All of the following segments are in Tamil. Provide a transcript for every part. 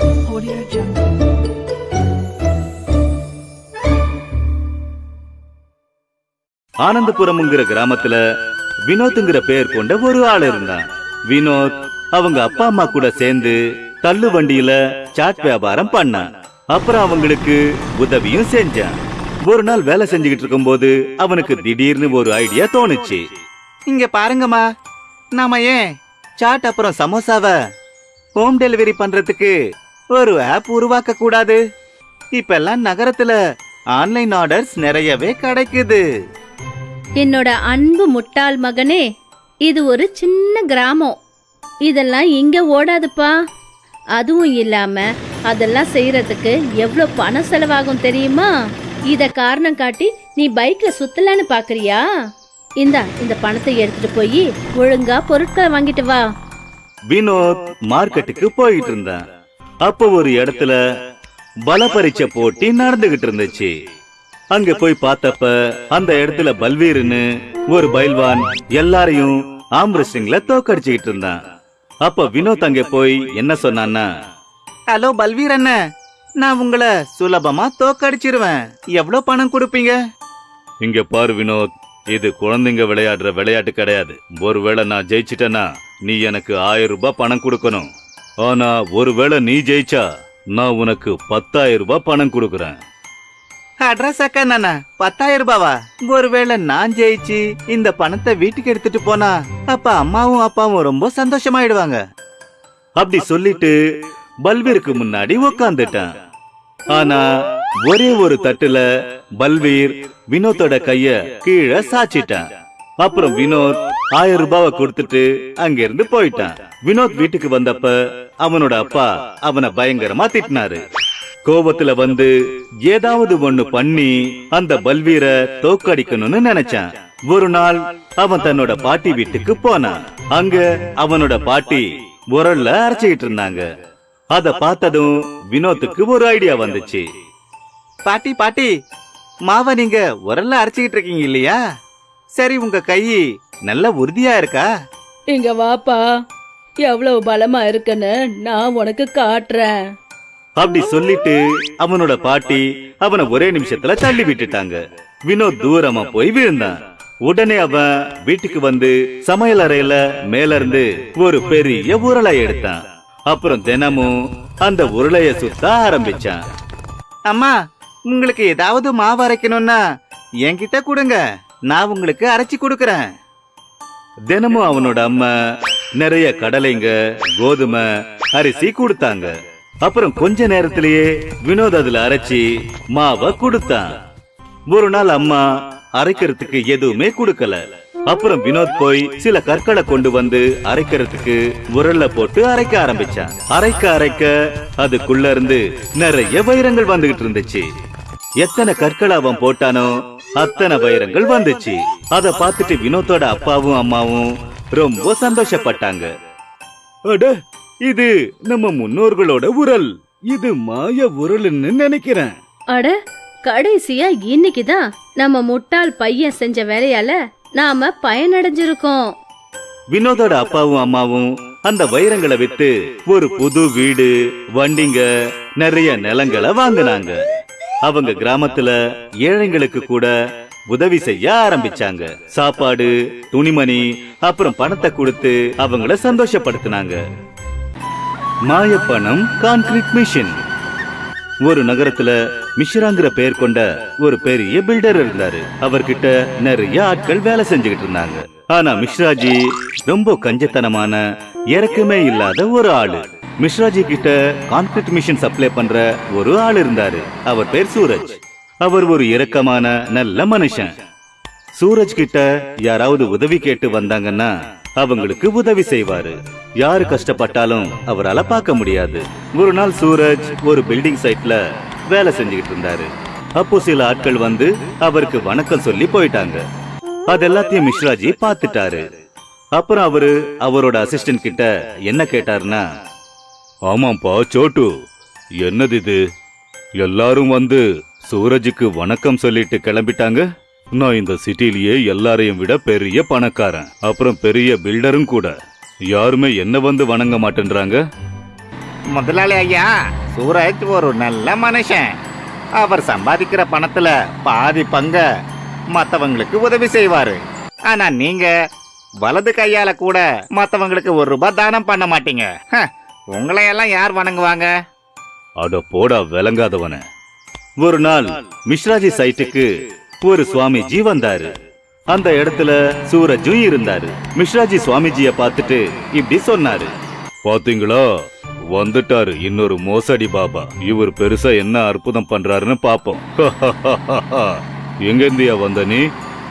Audio Jungle. ஆனந்தபுரம்ங்கிற கிராமத்துல வினோத்ங்கிற பெயர் கொண்ட ஒரு ஆள் இருந்தான். வினோத் அவங்க அப்பா அம்மா கூட சேர்ந்து தள்ளு வண்டியில சாட் வியாபாரம் பண்ணான். அப்புறம் அவங்களுக்கு உதவியும் செஞ்சான். ஒரு நாள் வேலை செஞ்சுக்கிட்டு இருக்கும்போது அவனுக்கு திடீர்னு ஒரு ஐடியா தோணுச்சு. இங்க பாருங்கம்மா. நாம ஏன் சாட் அப்புறம் சமோசாவை ஹோம் டெலிவரி பண்றதுக்கு ஒரு ஆப் உருவாக்க கூடாது இப்பெல்லாம் நகரத்துல ஆன்லைன் ஆர்டர்ஸ் நிறையவே கிடைக்குது. என்னோட அன்பு முட்டாள் மகனே இது ஒரு சின்ன கிராமம். இதெல்லாம் இங்க ஓடாதுப்பா. அதுவும் இல்லாம அதெல்லாம் செய்யறதுக்கு எவ்வளோ பணம் செலவாகும் தெரியுமா? இத காரணம் காட்டி நீ பைக்ல சுத்தலான்னு பாக்குறியா? இந்தா இந்த பணத்தை எடுத்துட்டு போய் ஒழுங்கா பொருட்களை வாங்கிட்டு வா. வினோத் மார்க்கெட்டுக்கு போயிட்டு இருந்தான். அப்போ ஒரு இடத்துல பல பரீட்சை போட்டி நடந்துகிட்டு இருந்துச்சு அங்க போய் பார்த்தப்ப அந்த இடத்துல பல்வீர்னு ஒரு பைல்வான் எல்லாரையும் ஆம்ரெஸ்டிங்ல தோக்கடிச்சுக்கிட்டு இருந்தான் அப்ப வினோத் அங்க போய் என்ன சொன்னான்னா ஹலோ பல்வீர் அண்ணன் நான் உங்களை சுலபமா தோக்கடிச்சிருவேன். எவ்வளவு பணம் கொடுப்பீங்க? இங்க பாரு வினோத் இது குழந்தைங்க விளையாடுற விளையாட்டு கிடையாது. ஒருவேளை நான் ஜெயிச்சிட்டேன்னா நீ எனக்கு ஆயிரம் ரூபாய் பணம் கொடுக்கணும். ஆனா ஒருவேளை நீ ஜெயிச்சா நான் உனக்கு பத்தாயிரம் ரூபாய் பணம் கொடுக்கறேன். அட்ரஸ் அக்கா நானா? பத்தாயிரம் ரூபாவா? ஒருவேளை நான் ஜெயிச்சு இந்த பணத்தை வீட்டுக்கு எடுத்துட்டு போனா அப்ப அம்மாவும் அப்பாவும் ரொம்ப சந்தோஷமாயிடுவாங்க. அப்படி சொல்லிட்டு பல்வீருக்கு முன்னாடி உக்காந்துட்டான். ஆனா ஒரே ஒரு தட்டுல பல்வீர் வினோத்தோட கைய கீழே சாச்சிட்டான். அப்புறம் வினோத் ஆயிரம் ரூபாவை கொடுத்துட்டு அங்க இருந்து போயிட்டான். வினோத் வீட்டுக்கு வந்தப்ப அவனோட அப்பா அவனை பயங்கரமா திட்டினாரு. கோபத்துல வந்து ஏதாவது ஒண்ணு பண்ணி அந்த பல்வீர தோக்கடிக்கணும்னு நினைச்சான். ஒரு நாள் அவன் தன்னோட பாட்டி வீட்டுக்கு போனான். அங்க அவனோட பாட்டி உரல்ல அரைச்சுக்கிட்டு இருந்தாங்க. அத பார்த்ததும் வினோத்துக்கு ஒரு ஐடியா வந்துச்சு. பாட்டி பாட்டி மாவை நீங்க உரல்ல அரைச்சுக்கிட்டு இருக்கீங்க இல்லையா? சரி உங்க கை நல்ல உறுதியா இருக்கா? இங்க வாப்பா. எவ்வளவு பலமா இருக்குன்னு நான் உனக்கு காட்டுறேன். அப்படி சொல்லிட்டு அவனோட பாட்டி அவனை ஒரே நிமிஷத்துல தள்ளி விட்டுட்டாங்க. வினோத் தூரமா போய் விழுந்தான். உடனே அவன் வீட்டுக்கு வந்து சமையல் அறையில மேல இருந்து ஒரு பெரிய உருளை எடுத்தான். அப்புறம் தினமும் அந்த உருளைய சுத்த ஆரம்பிச்சான். அம்மா உங்களுக்கு ஏதாவது மாவு அரைக்கணும்னா என்கிட்ட கொடுங்க. நான் உங்களுக்கு அரைச்சி கொடுக்கறேன். தினமும் அவனோட அம்மா நிறைய கடலைங்க கோதுமை அரிசி கொடுத்தாங்க. அப்புறம் கொஞ்ச நேரத்திலேயே வினோத் அதுல அரைச்சி மாவை கொடுத்தான். ஒரு நாள் அம்மா அரைக்கிறதுக்கு எதுவுமே கொடுக்கல. அப்புறம் வினோத் போய் சில கற்களை கொண்டு வந்து அரைக்கிறதுக்கு உரல்ல போட்டு அரைக்க ஆரம்பிச்சான். அரைக்க அரைக்க அதுக்குள்ள இருந்து நிறைய வைரங்கள் வந்துகிட்டு இருந்துச்சு. எத்தனை கற்களை அவன் போட்டானோ அத்தனை வைரங்கள் வந்துச்சு. அத பார்த்துட்டு வினோத்தோட அப்பாவும் அம்மாவும் ரொம்ப சந்தோஷப்பட்டாங்க. அட இது நம்ம முன்னோர்களோட உரல். இது மாய உரல்னு நினைக்கிறேன். அட கடைசியா இன்னைக்குதான் நம்ம முட்டாள் பையன் செஞ்ச வேலையால நாம பயனடைஞ்சிருக்கோம். வினோதோட அப்பாவும் அம்மாவும் அந்த வைரங்களை வித்து ஒரு புது வீடு வண்டிங்க நிறைய நிலங்களை வாங்கினாங்க. அவங்க கிராமத்துல ஏழைங்களுக்கு கூட உதவி செய்ய ஆரம்பிச்சாங்க. சாப்பாடு துணிமணி அப்புறம் பணத்தை கொடுத்து அவங்கள சந்தோஷப்படுத்தினாங்க. மாயப்பணம் கான்கிரீட் மிஷின் ஒரு நகரத்துல மிஷ்ராங்கிற பெயர் கொண்ட ஒரு பெரிய பில்டர் இருந்தாரு. அவர்கிட்ட நிறைய ஆட்கள் வேலை செஞ்சுக்கிட்டு இருந்தாங்க. ஆனா மிஸ்ராஜி ரொம்ப கஞ்சத்தனமான இறக்கமே இல்லாத ஒரு ஆளு. மிஸ்ராஜி கிட்ட கான்கிரீட் மிஷின் சப்ளை பண்ற ஒரு ஆள் இருந்தாரு. அவர் பேர் சூரஜ். அவர் ஒரு இரக்கமான நல்ல மனுஷன். சூரஜ் கிட்ட யாராவது உதவி கேட்டு வந்தாங்கன்னா அவங்களுக்கு உதவி செய்வாரு. யாரு கஷ்டப்பட்டாலும் அவரால பார்க்க முடியாது. ஒரு நாள் சூரஜ் ஒரு பில்டிங் சைட்ல வேலை செஞ்சுக்கிட்டு இருந்தாரு. அப்போ சில ஆட்கள் வந்து அவருக்கு வணக்கம் சொல்லி போயிட்டாங்க. அது எல்லாத்தையும் மிஸ்ராஜி பார்த்துட்டாரு. அப்புறம் அவரு அவரோட அசிஸ்டன்ட் கிட்ட என்ன கேட்டாருன்னா ஆமாம்ப்பா சோட்டு. என்னது இது எல்லாரும் வந்து சூரஜுக்கு வணக்கம் சொல்லிட்டு கிளம்பிட்டாங்க? நான் இந்த சிட்டிலேயே எல்லாரையும் விட பெரிய பணக்காரன். அப்புறம் பெரிய பில்டரும் கூட. யாருமே என்ன வந்து வணங்க மாட்டேன்றாங்க? முதலாளி ஐயா சூரஜ் ஒரு நல்ல மனுஷன். அவர் சம்பாதிக்கிற பணத்துல பாதி பங்க மத்தவங்களுக்கு உதவி செய்வாரு. ஆனா நீங்க வலது கையால கூட மத்தவங்களுக்கு ஒரு ரூபாய் தானம் பண்ண மாட்டீங்க. ஹ, உங்களையெல்லாம் யார் வணங்குவாங்க? அட போடா விளங்காதவன. ஒரு நாள் மிஸ்ராஜி சைட்டுக்கு ஒரு சுவாமிஜி வந்தாரு. அந்த இடத்துல சூரஜும் இருந்தாரு. மிஸ்ராஜி சுவாமிஜிய பார்த்துட்டு இப்படி சொன்னாரு. பாத்தீங்களா? வந்துட்டாரு. இன்னொரு மோசடி பாபா. இவர் பெருசா என்ன அற்புதம் பண்றாருன்னு பாப்போம். எங்க இருந்தியா வந்த நீ?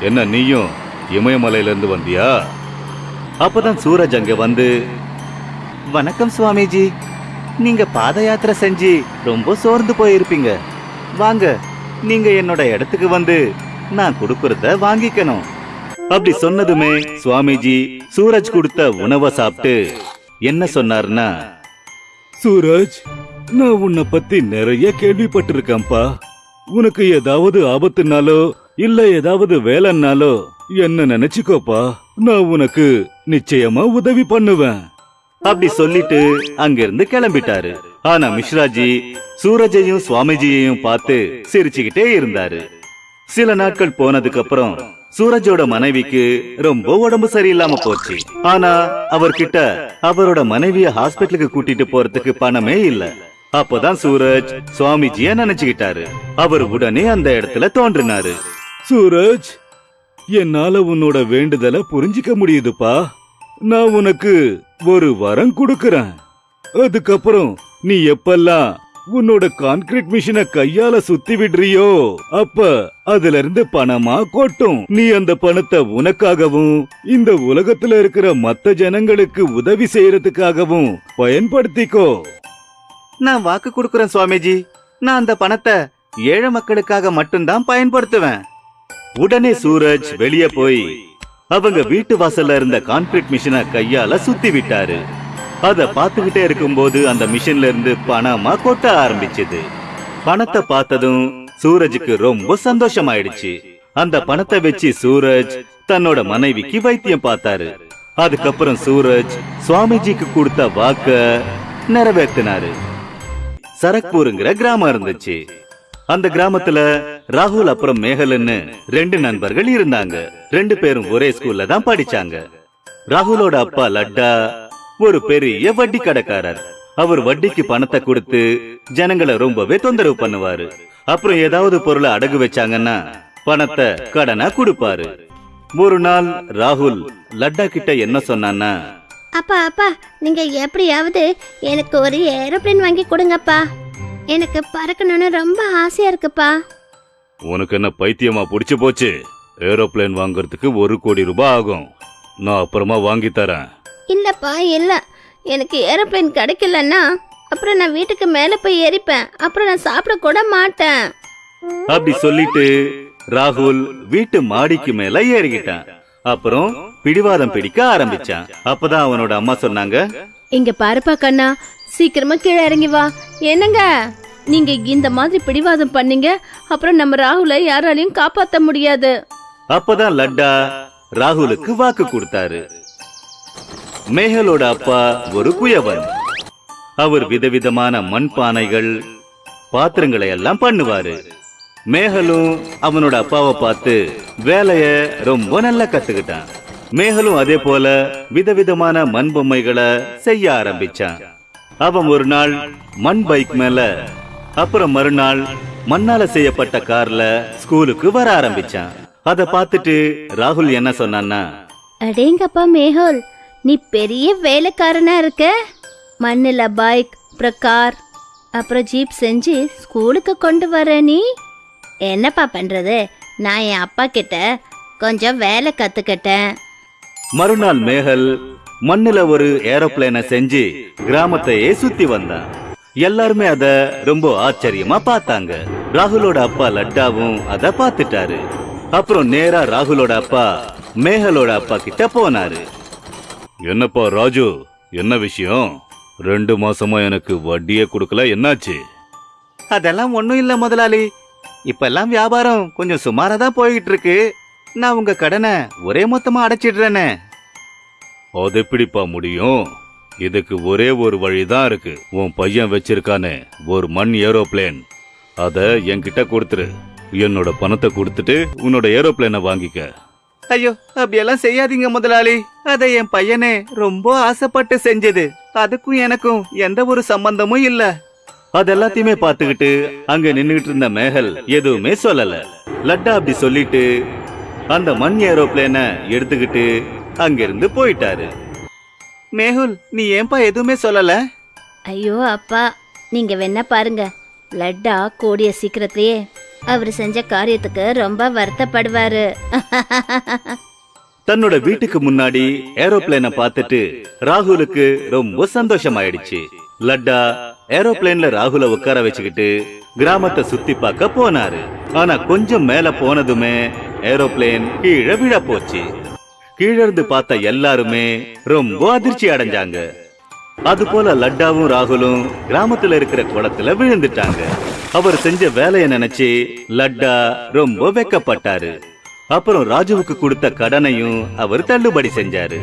என்ன நீயும் இமயமலையில இருந்து வந்தியா? அப்பதான் சூரஜ் அங்க வந்து வணக்கம் சுவாமிஜி. நீங்க பாத யாத்திரை செஞ்சு ரொம்ப சோர்ந்து போயிருப்பீங்க. வாங்க நீங்க என்னோட இடத்துக்கு வந்து நான் கொடுக்கறத வாங்கிக்கணும். அப்படி சொன்னதுமே சுவாமிஜி சூரஜ் கொடுத்த உணவை சாப்பிட்டு என்ன சொன்னார்னா சூரஜ் நான் உன்னை பத்தி நிறைய கேள்விப்பட்டிருக்கேன்ப்பா. உனக்கு ஏதாவது ஆபத்துனாலோ இல்ல ஏதாவது வேலைன்னாலோ என்ன நினைச்சுக்கோப்பா. நான் உனக்கு நிச்சயமா உதவி பண்ணுவேன். அப்படி சொல்லிட்டு அங்கிருந்து கிளம்பிட்டாரு. ஆனா மிஸ்ராஜி சூரஜையும் சுவாமிஜியையும் பார்த்து சிரிச்சுக்கிட்டே இருந்தாரு. சில நாட்கள் போனதுக்கு அப்புறம் சூரஜோட மனைவிக்கு ரொம்ப உடம்பு சரியில்லாம போச்சு. ஆனா அவர்கிட்ட அவரோட மனைவிய ஹாஸ்பிட்டலுக்கு கூட்டிட்டு போறதுக்கு பணமே இல்ல. அப்பதான் சூரஜ் சுவாமிஜிய நினைச்சுக்கிட்டாரு. அவர் உடனே அந்த இடத்துல தோன்றினாரு. சூரஜ் என்னால உன்னோட வேண்டுதலை புரிஞ்சிக்க முடியுதுப்பா. நான் உனக்கு ஒரு வரம் கொடுக்கறேன். அதுக்கப்புறம் நீ எப்பெல்லாம் உன்னோட கான்கிரீட் மிஷினை கையால சுத்தி விடுறியோ அப்ப அதுல இருந்து பணமா கொட்டும். நீ அந்த பணத்தை உனக்காகவும் இந்த உலகத்துல இருக்கிற மத்த ஜனங்களுக்கு உதவி செய்யறதுக்காகவும் பயன்படுத்திக்கோ. நான் வாக்கு கொடுக்கறேன் சுவாமிஜி. நான் அந்த பணத்தை ஏழை மக்களுக்காக மட்டும்தான் பயன்படுத்துவேன். உடனே சூரஜ் வெளியே போய் அவங்க வீட்டு வாசல்ல இருந்த கான்கிரீட் மிஷினை கையால சுத்தி விட்டாரு அத பாத்துக்கிட்டே இருக்கும்போது அந்த மிஷின்ல இருந்து பணமா கொட்ட ஆரம்பிச்சது. பணத்தை பார்த்ததும் சூரஜுக்கு ரொம்ப சந்தோஷமாயிடுச்சு. அந்த பணத்தை வச்சு சூரஜ் தன்னோட மனைவிக்கு வைத்தியம் பார்த்தாரு. அதுக்கப்புறம் சூரஜ் சுவாமிஜிக்கு கொடுத்த வாக்க நிறைவேற்றினாரு சரக்பூருங்கிற கிராமம் இருந்துச்சு. அந்த கிராமத்துல ராகுல் அப்புறம் மேகலன்னு ரெண்டு நண்பர்கள் இருந்தாங்க. ரெண்டு பேரும் ஒரே ஸ்கூல்ல தான் படிச்சாங்க. ராகுலோட அப்பா லட்டா ஒரு பெரிய வட்டி கடைக்காரர். அவர் வட்டிக்கு பணத்தை கொடுத்து ஜனங்களை ரொம்பவே தொந்தரவு பண்ணுவாரு. அப்புறம் ஏதாவது பொருளை அடகு வச்சாங்கன்னா பணத்தை கடனா கொடுப்பாரு. ஒரு நாள் ராகுல் லட்டா கிட்ட என்ன சொன்னான்னா அப்பா அப்பா நீங்க எப்படியாவது எனக்கு ஒரு ஏரோப்ளேன் வாங்கி கொடுங்கப்பா. எனக்கு பறக்கணும்னு ரொம்ப ஆசையா இருக்குப்பா. உனக்கு என்ன பைத்தியமா புடிச்சு போச்சு? ஏரோப்ளேன் வாங்குறதுக்கு ஒரு கோடி ரூபாய் ஆகும். நான் அப்புறமா வாங்கி தரேன். இல்லப்பா இல்ல. எனக்கு ஏரோப்ளேன் கிடைக்கலன்னா அப்புறம் நான் வீட்டுக்கு மேல போய் ஏறிப்பேன். அப்புறம் நான் சாப்பிட கூட மாட்டேன். அப்படி சொல்லிட்டு ராகுல் வீட்டு மாடிக்கு மேல ஏறிக்கிட்டான். அப்புறம் பிடிவாதம் பிடிக்க ஆரம்பிச்சான். அப்பதான் அவனோட அம்மா சொன்னாங்க இங்க பாருப்பா கண்ணா சீக்கிரமா கீழே இறங்கி வா. என்னங்க? நீங்க இந்த மாதிரி பிடிவாதம் பண்ணீங்க அப்புறம் நம்ம ராகுலை யாராலையும் காப்பாத்த முடியாது. அப்பதான் லட்டா ராகுலுக்கு வாக்கு கொடுத்தாரு. மேகலோட அப்பா ஒரு குயவன். அவர் விதவிதமான மண் பானைகள் பாத்திரங்களை எல்லாம் பண்ணுவாரு. மேகலும் அவனோட அப்பாவை பார்த்து வேலைய ரொம்ப நல்லா கத்துக்கிட்டான். மேகலும் அதே போல விதவிதமான மண் பொம்மைகளை செய்ய ஆரம்பிச்சான். அவன் ஒரு நாள் மண் பைக் மேல அப்புறம் மறுநாள் மண்ணால செய்யப்பட்ட கார்ல ஸ்கூலுக்கு வர ஆரம்பிச்சான். அத பார்த்துட்டு ராகுல் என்ன சொன்னான்னா அடேங்கப்பா மேகோல் நீ பெரிய வேலைக்காரனா இருக்க? மண்ணில் பைக் அப்புறம் கார் அப்புறம் ஜீப் செஞ்சு ஸ்கூலுக்கு கொண்டு வர நீ? என்னப்பா பண்றது? நான் என் அப்பா கிட்ட கொஞ்சம் வேலை கத்துக்கிட்டேன். மறுநாள் மேகல் மண்ணுல ஒரு ஏரோப்ளேனை செஞ்சு கிராமத்தையே சுத்தி வந்தான். எல்லாருமே அத ரொம்ப ஆச்சரியமா பார்த்தாங்க. ராகுலோட அப்பா லட்டாவும் அத பார்த்துட்டாரு. அப்புறம் நேரா ராகுலோட அப்பா மேகலோட அப்பா கிட்ட போனாரு. என்னப்பா ராஜு என்ன விஷயம்? ரெண்டு மாசமா எனக்கு வட்டியே கொடுக்கல என்னாச்சு? அதெல்லாம் ஒண்ணும் இல்ல முதலாளி. இப்பெல்லாம் வியாபாரம் கொஞ்சம் சுமாரா தான் போய்கிட்டு இருக்கு நான் உங்க கடனை ஒரே மொத்தமா அடைச்சிடுறேனே. அது எப்படிப்பா முடியும்? இதுக்கு ஒரே ஒரு வழிதான் இருக்கு. உன் பையன் வச்சிருக்கானே ஒரு மண் ஏரோப்ளேன். அத என்கிட்ட கொடுத்துரு. என்னோட பணத்தை கொடுத்துட்டு உன்னோட ஏரோப்ளேனை வாங்கிக்க. ஐயோ அப்படியெல்லாம் செய்யாதீங்க முதலாளி. அதை என் பையனே ரொம்ப ஆசைப்பட்டு செஞ்சது. அதுக்கும் எனக்கும் எந்த ஒரு சம்பந்தமும் இல்ல. அது எல்லாத்தையுமே பார்த்துக்கிட்டு அங்க நின்னுகிட்டு இருந்த மேகல் எதுவுமே சொல்லல. லட்டா அப்படி சொல்லிட்டு அந்த மண் ஏரோப்ளேனை எடுத்துக்கிட்டு அங்கிருந்து போயிட்டாரு. மேகுல் நீ ஏன்பா எதுவுமே சொல்லல? ஐயோ அப்பா. நீங்க வேணா பாருங்க. லட்டா கூடிய சீக்கிரத்திலேயே அவர் செஞ்ச காரியத்துக்கு ரொம்ப வருத்தப்படுவாரு. தன்னோட வீட்டுக்கு முன்னாடி ஏரோப்ளேனை பார்த்துட்டு ராகுலுக்கு ரொம்ப சந்தோஷமாயிடுச்சு. லட்டா ஏரோப்ளேன்ல ராகுல உட்கார வச்சுக்கிட்டு கிராமத்தை சுத்தி பார்க்க போனாரு. ஆனா கொஞ்சம் மேல போனதுமே ஏரோப்ளேன் கீழே விழ போச்சு கீழ இருந்து பார்த்த எல்லாருமே ரொம்ப அதிர்ச்சி அடைஞ்சாங்க. அது போல லட்டாவும் ராகுலும் கிராமத்துல இருக்கிற குளத்துல விழுந்துட்டாங்க. அவர் செஞ்ச வேலையை நினைச்சு லட்டா ரொம்ப வெக்கப்பட்டாரு. அப்புறம் ராஜுவுக்கு கொடுத்த கடனையும் அவர் தள்ளுபடி செஞ்சாரு.